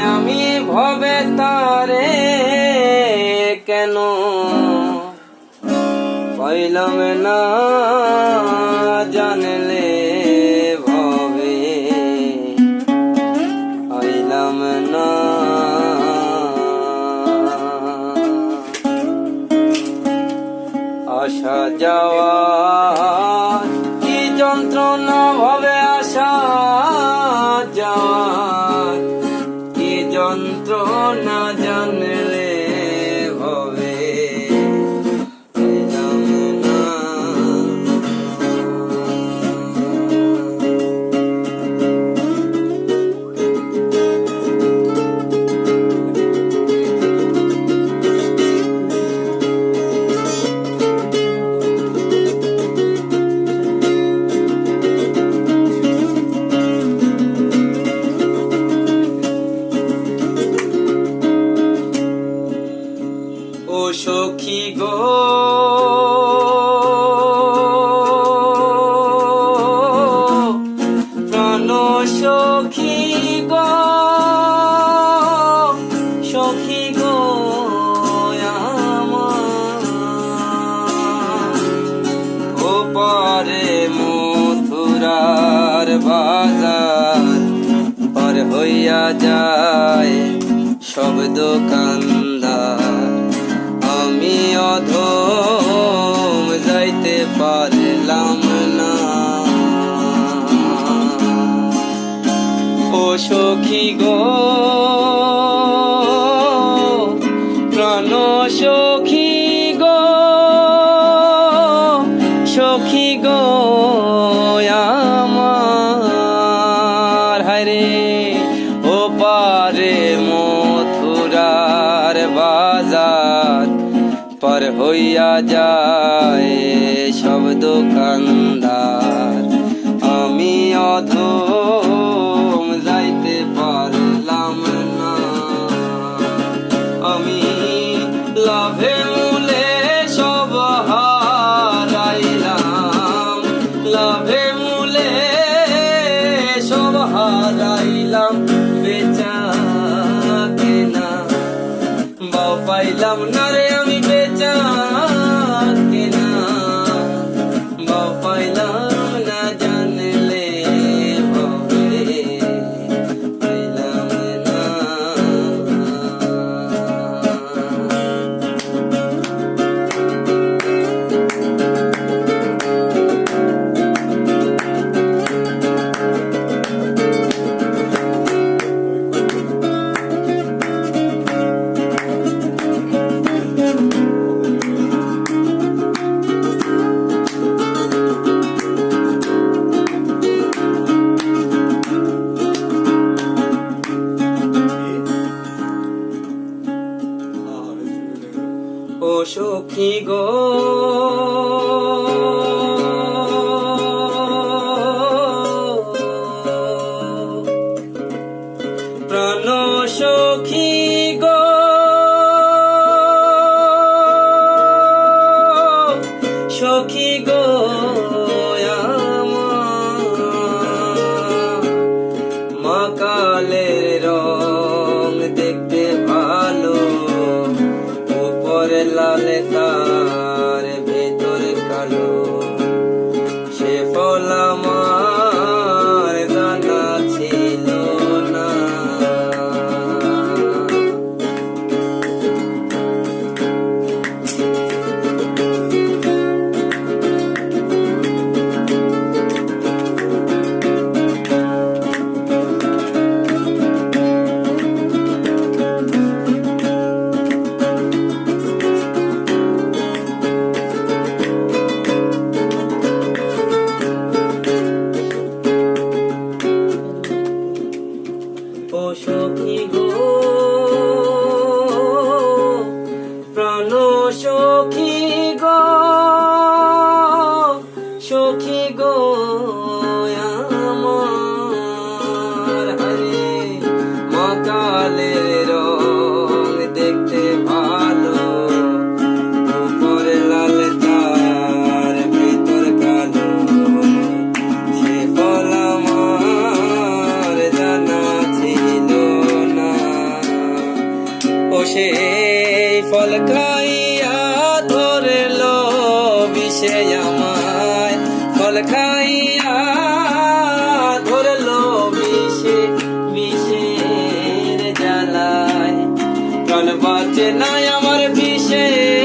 আমি ভবে তারে কেন? পাইলাম না জানলে ভবে। পাইলাম না। আসা যাওয়া বাজার পর হইয়া যায় সব দোকানদার। আমি অধম যাইতে পারলাম না। ও সখী গো পারে মথুরার বাজার পার হইয়া যায় সব দোকানদার। আমি অধম যাইতে পারলাম না। আমি লাভে বাও পাইলাম না রে আমি বেচা Salam show me ফল খাইয়া ধরল বিষে আমায়। ফল খাইয়া ধরল বিষে, বিষের জ্বালায়। প্রাণ বাঁচে নাই আমার বিষের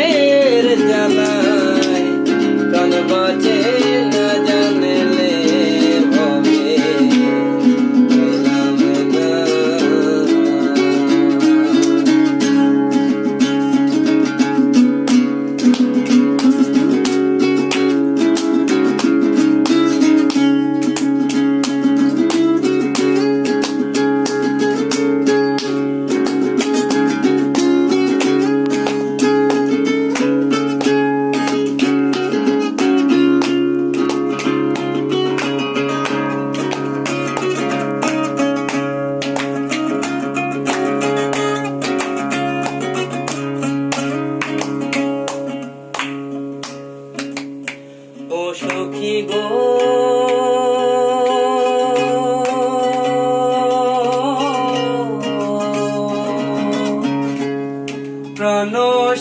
সখী গো।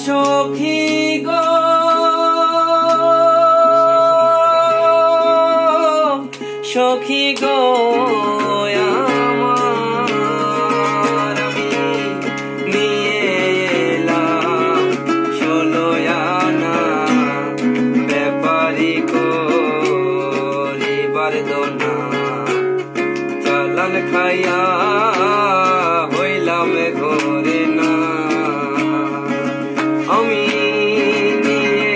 সখী গো। সখী গো। করিবার চালান খাইয়া হইলাম ঘরে না। আমি নিয়ে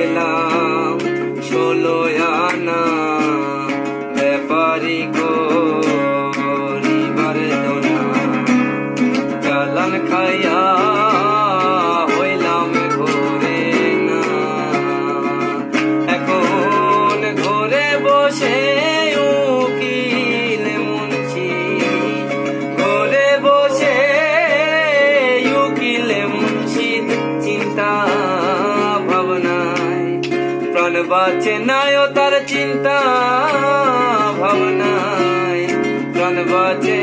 এলাম ষোলো আনা ব্যাপারি ও তার চিন্তা ভাবনায় প্রাণ বাঁচে